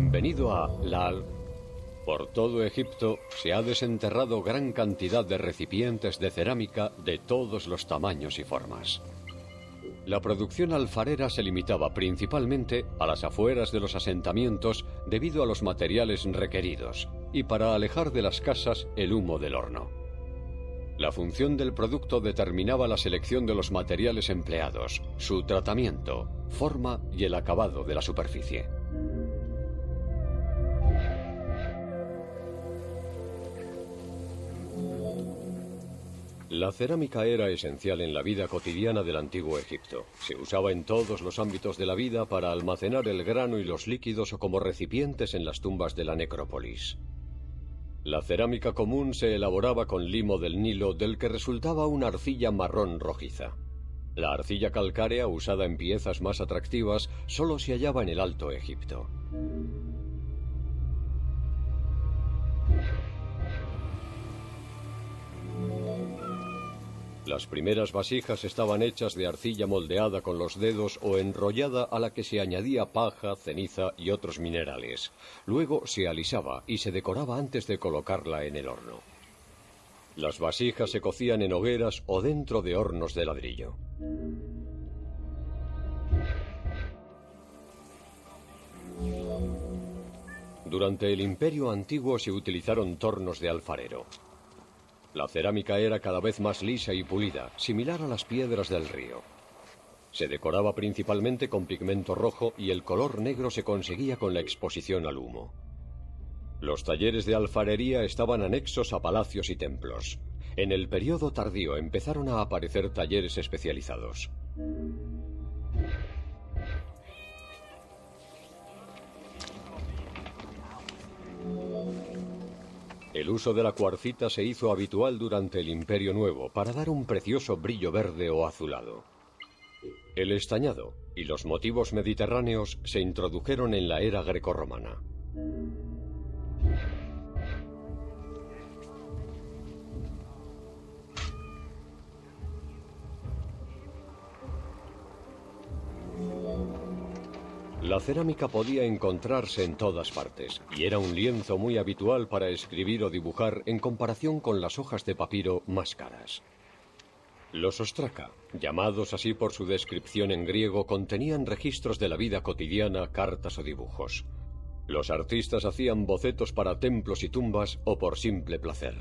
Bienvenido a Lal. Por todo Egipto se ha desenterrado gran cantidad de recipientes de cerámica de todos los tamaños y formas. La producción alfarera se limitaba principalmente a las afueras de los asentamientos debido a los materiales requeridos y para alejar de las casas el humo del horno. La función del producto determinaba la selección de los materiales empleados, su tratamiento, forma y el acabado de la superficie. La cerámica era esencial en la vida cotidiana del antiguo Egipto. Se usaba en todos los ámbitos de la vida para almacenar el grano y los líquidos o como recipientes en las tumbas de la necrópolis. La cerámica común se elaboraba con limo del Nilo del que resultaba una arcilla marrón rojiza. La arcilla calcárea usada en piezas más atractivas solo se hallaba en el Alto Egipto. Las primeras vasijas estaban hechas de arcilla moldeada con los dedos o enrollada a la que se añadía paja, ceniza y otros minerales. Luego se alisaba y se decoraba antes de colocarla en el horno. Las vasijas se cocían en hogueras o dentro de hornos de ladrillo. Durante el Imperio Antiguo se utilizaron tornos de alfarero. La cerámica era cada vez más lisa y pulida, similar a las piedras del río. Se decoraba principalmente con pigmento rojo y el color negro se conseguía con la exposición al humo. Los talleres de alfarería estaban anexos a palacios y templos. En el periodo tardío empezaron a aparecer talleres especializados. El uso de la cuarcita se hizo habitual durante el Imperio Nuevo para dar un precioso brillo verde o azulado. El estañado y los motivos mediterráneos se introdujeron en la era grecorromana. La cerámica podía encontrarse en todas partes y era un lienzo muy habitual para escribir o dibujar en comparación con las hojas de papiro más caras. Los ostraca, llamados así por su descripción en griego, contenían registros de la vida cotidiana, cartas o dibujos. Los artistas hacían bocetos para templos y tumbas o por simple placer.